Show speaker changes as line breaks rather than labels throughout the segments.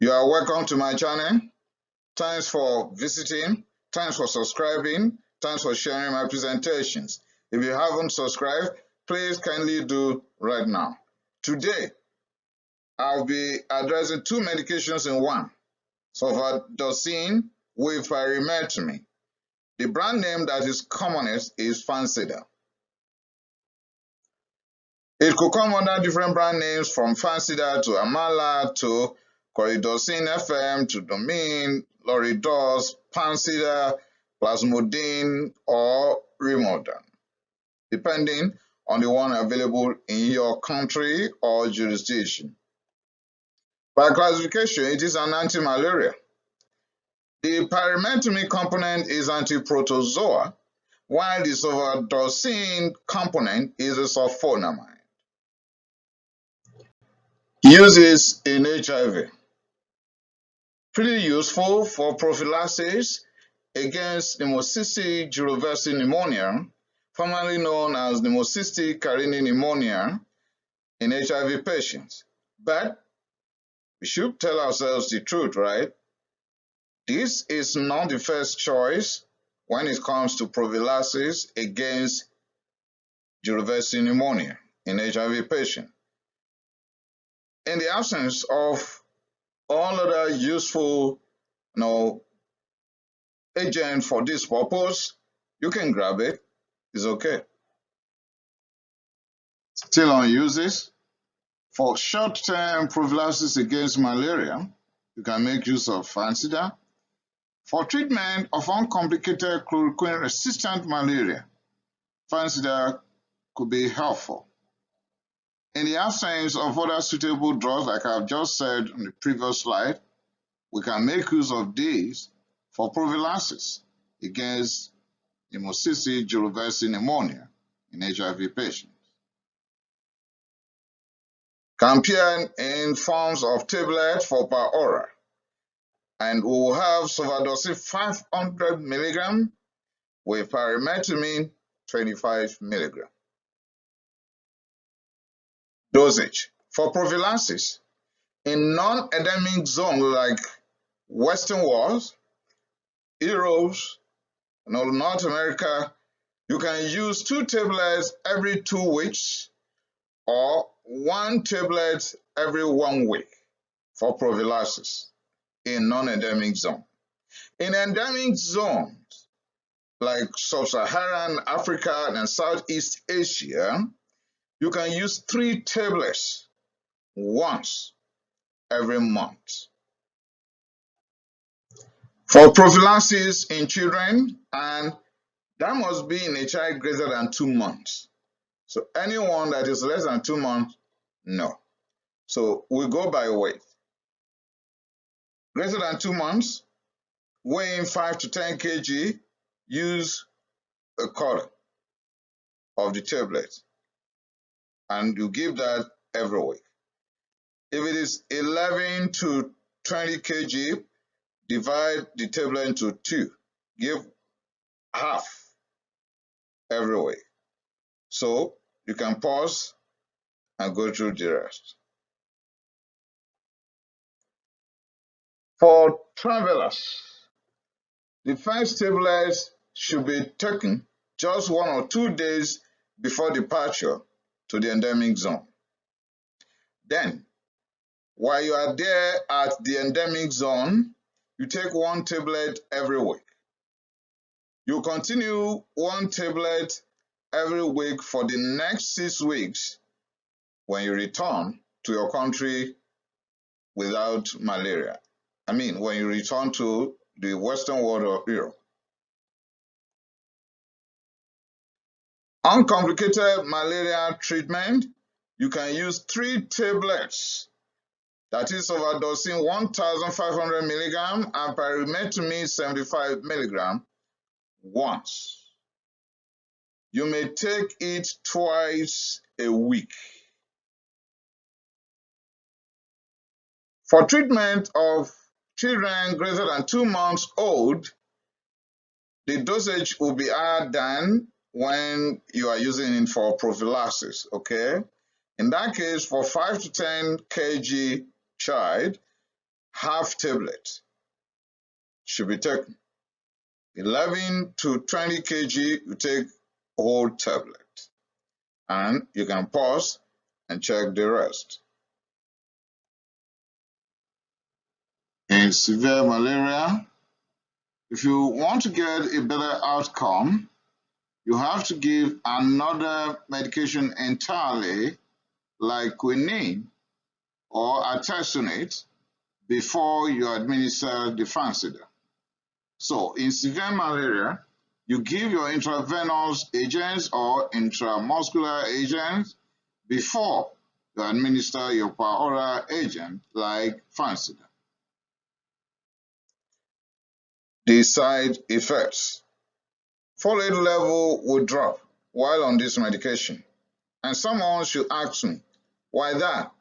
You are welcome to my channel. Thanks for visiting. Thanks for subscribing. Thanks for sharing my presentations. If you haven't subscribed, please kindly do right now. Today, I'll be addressing two medications in one. Sulfadoxine with pyrimethamine. The brand name that is commonest is Fansidar. It could come under different brand names from Fansidar to Amala to Coridosin FM to Domin, Loridos, Pansida, Plasmodine, or Rimondan, depending on the one available in your country or jurisdiction. By classification, it is an anti-malaria. The pyrimethamine component is antiprotozoa, while the sulfadoxine component is a sulfonamide. Uses in HIV. Pretty useful for prophylaxis against pneumocystis jirovecii pneumonia, formerly known as pneumocystis carinii pneumonia in HIV patients. But we should tell ourselves the truth, right? This is not the first choice when it comes to prophylaxis against jirovecii pneumonia in HIV patients. In the absence of all other useful you know, agent for this purpose, you can grab it. It's okay. Still on uses. For short-term prophylaxis against malaria, you can make use of Fansidar. For treatment of uncomplicated chloroquine-resistant malaria, Fansidar could be helpful. In the absence of other suitable drugs, like I've just said on the previous slide, we can make use of these for prophylaxis against pneumocystis jirovecii pneumonia in HIV patients. Campion in forms of tablet for per. And we will have sulfadoxine 500 milligram with pyrimethamine 25 milligram. Dosage. For prophylaxis, in non-endemic zones like Western world, Europe, North America, you can use two tablets every two weeks or one tablet every one week for prophylaxis in non-endemic zone. In endemic zones like Sub-Saharan Africa and Southeast Asia, you can use three tablets once every month. For prophylaxis in children, and that must be in a child greater than two months. So anyone that is less than two months, no. So we go by weight. Greater than two months, weighing 5 to 10 kg, use a quarter of the tablet and you give that every week. If it is 11 to 20 kg, divide the table into two. Give half every week. So you can pause and go through the rest. For travelers, the first tablet should be taken just one or two days before departure to the endemic zone. Then, while you are there at the endemic zone, you take one tablet every week. You continue one tablet every week for the next six weeks when you return to your country without malaria. I mean, when you return to the Western world or Europe. Uncomplicated malaria treatment, you can use three tablets. That is sulfadoxine 1,500 milligram and pyrimethamine 75 milligram once. You may take it twice a week. For treatment of children greater than two months old, the dosage will be higher than when you are using it for prophylaxis, okay? In that case, for 5 to 10 kg child, half tablet should be taken. 11 to 20 kg, you take whole tablet. And you can pause and check the rest. In severe malaria, if you want to get a better outcome, you have to give another medication entirely like quinine or artesunate before you administer the Fansidar. So in severe malaria, you give your intravenous agents or intramuscular agents before you administer your per agent like Fansidar. The side effects. Folate level will drop while on this medication. And someone should ask me, why that?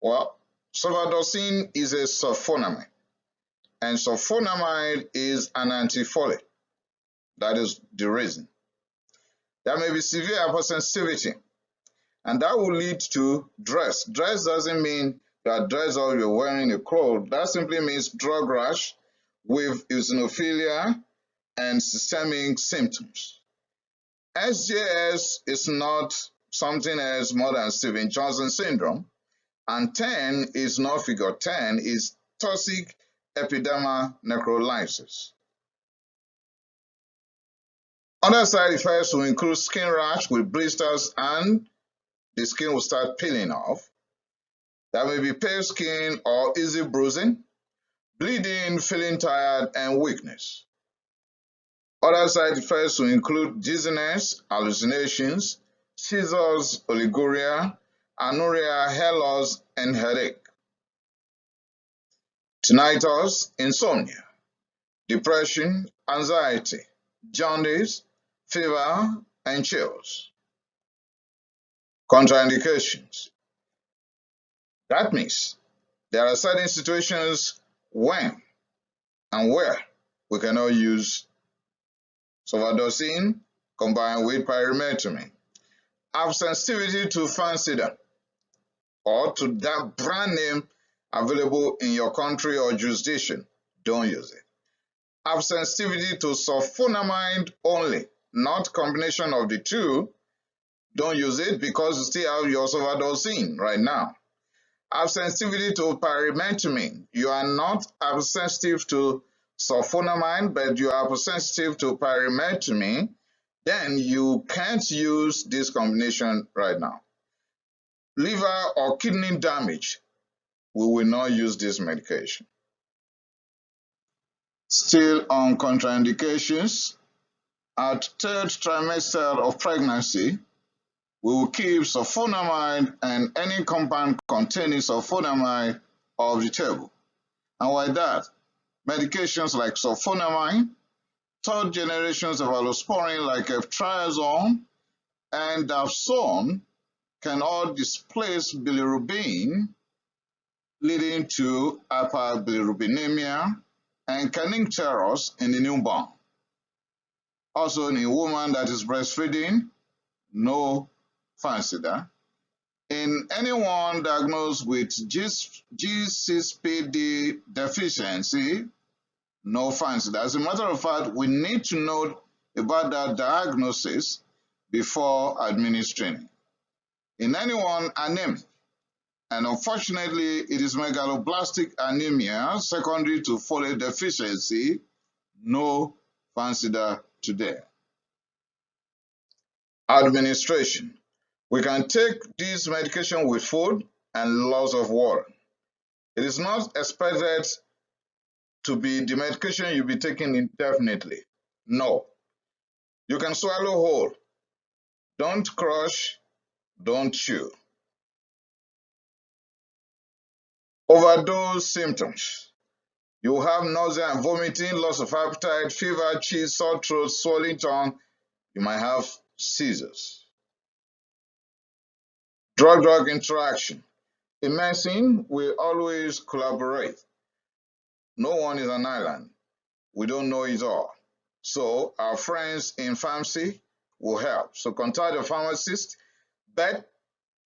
Well, sulfadoxine is a sulfonamide, and sulfonamide is an antifolate. That is the reason. There may be severe hypersensitivity, and that will lead to DRESS. DRESS doesn't mean that dress or you're wearing a cloth. That simply means drug rash with eosinophilia and systemic symptoms. SJS is not something else more than Stevens-Johnson syndrome, and TEN is not figure 10, is toxic epidermal necrolysis. Other side effects will include skin rash with blisters and the skin will start peeling off. There may be pale skin or easy bruising, bleeding, feeling tired, and weakness. Other side effects will include dizziness, hallucinations, seizures, oliguria, anuria, hair loss, and headache. Tinnitus, insomnia, depression, anxiety, jaundice, fever, and chills. Contraindications. That means there are certain situations when and where we cannot use sulfadoxine combined with pyrimethamine. Have sensitivity to Fansidar or to that brand name available in your country or jurisdiction. Don't use it. Have sensitivity to sulfonamide only not combination of the two, don't use it because you still have your sulfadoxine right now. Have sensitivity to pyrimethamine. You are not sensitive to sulfonamide, but you are sensitive to pyrimethamine, then you can't use this combination right now. Liver or kidney damage, we will not use this medication. Still on contraindications, at third trimester of pregnancy, we will keep sulfonamide and any compound containing sulfonamide off the table. And why that? Medications like sulfonamide, third generations of cephalosporin like ceftriaxone and dapsone can all displace bilirubin, leading to hyperbilirubinemia and kernicterus in the newborn. Also in a woman that is breastfeeding, no Fansidar. In anyone diagnosed with G6PD deficiency, no Fansidar. As a matter of fact, we need to know about that diagnosis before administering. In anyone anemic, and unfortunately it is megaloblastic anemia secondary to folate deficiency, no Fansidar today. Administration. We can take this medication with food and loss of water. It is not expected to be the medication you'll be taking indefinitely. No. You can swallow whole. Don't crush, don't chew. Overdose symptoms. You have nausea and vomiting, loss of appetite, fever, chills, sore throat, swollen tongue. You might have seizures. Drug-drug interaction. In medicine, we always collaborate. No one is an island. We don't know it all. So our friends in pharmacy will help. So contact the pharmacist, but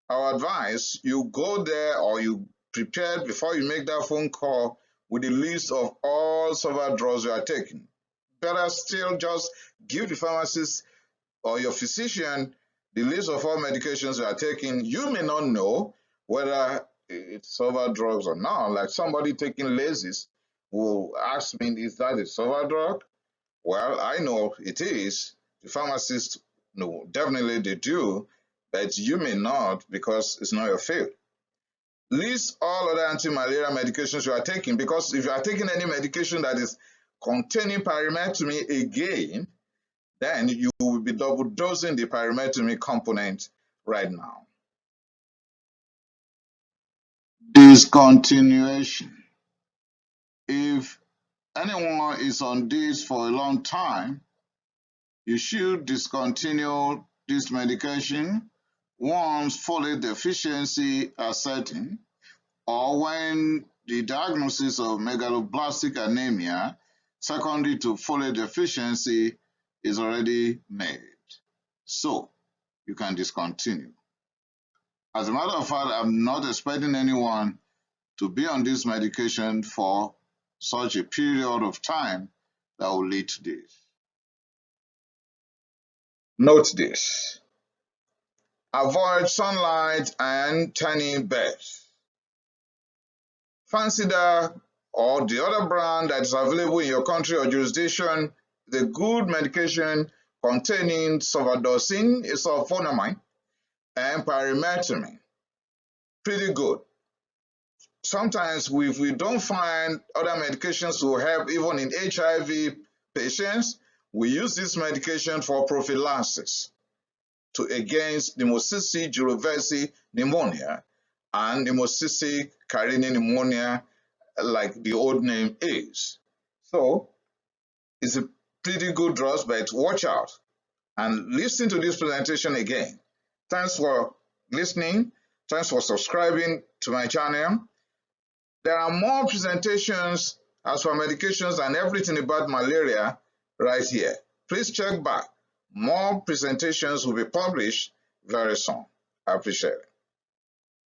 our advice, you go there or you prepare before you make that phone call with the list of all sulfa drugs you are taking. Better still, just give the pharmacist or your physician the list of all medications you are taking. You may not know whether it's sulfa drugs or not. Like somebody taking Lasix will ask me, is that a sulfa drug? Well, I know it is. The pharmacist, no, definitely they do, but you may not because it's not your field. List all other anti-malaria medications you are taking because if you are taking any medication that is containing pyrimethamine again, then you will be double dosing the pyrimethamine component right now. Discontinuation. If anyone is on this for a long time, you should discontinue this medication once folate deficiency are certain or when the diagnosis of megaloblastic anemia secondary to folate deficiency is already made. So you can discontinue. As a matter of fact, I'm not expecting anyone to be on this medication for such a period of time that will lead to this. Note this. Avoid sunlight and tanning beds. Fansidar or the other brand that is available in your country or jurisdiction is a good medication containing sulfadoxine, sulfonamide, and pyrimethamine. Pretty good. Sometimes if we don't find other medications to help even in HIV patients, we use this medication for prophylaxis to against pneumocystis jirovecii pneumonia and pneumocystis carinii pneumonia like the old name is. So it's a pretty good drug, but watch out and listen to this presentation again. Thanks for listening. Thanks for subscribing to my channel. There are more presentations as for medications and everything about malaria right here. Please check back. More presentations will be published very soon. I appreciate it.